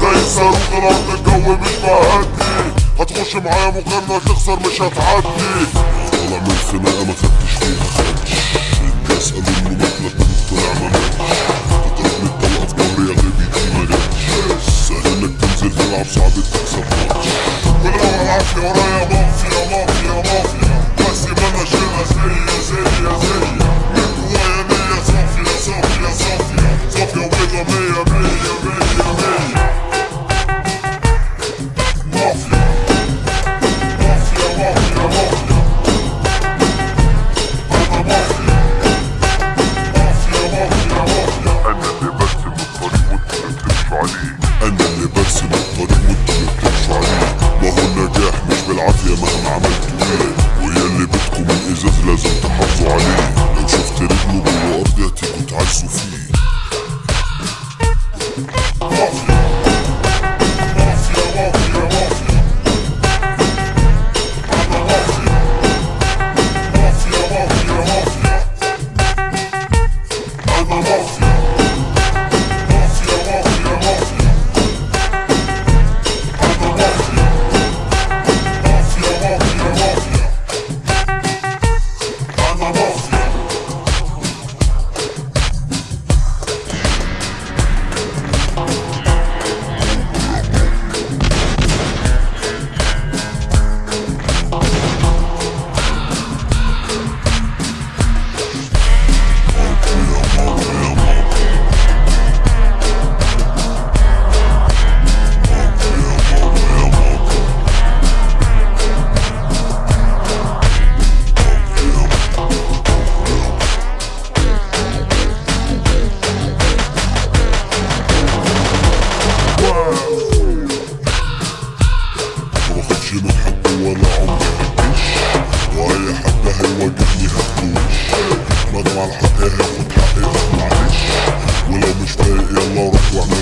زي الصاروخ طلعت تتجوي مش معدي هتخش معايا مقارنة تخسر مش هتعدي. طالع من الخناقة ما خدتش فيها خدش الناس قالوا إنه مكلك طلع ما خدش من الطلقة في ظهري يا غبي دي ما جاتش سهل إنك تنزل تلعب صعب تكسب. ماتش ولو العافية ورايا بقى ready, ready, ready. هيواجهني هدوش ندم على حقي هاخد حقي لا معلش ولو مش فايق يلا روح واعمل ريفرش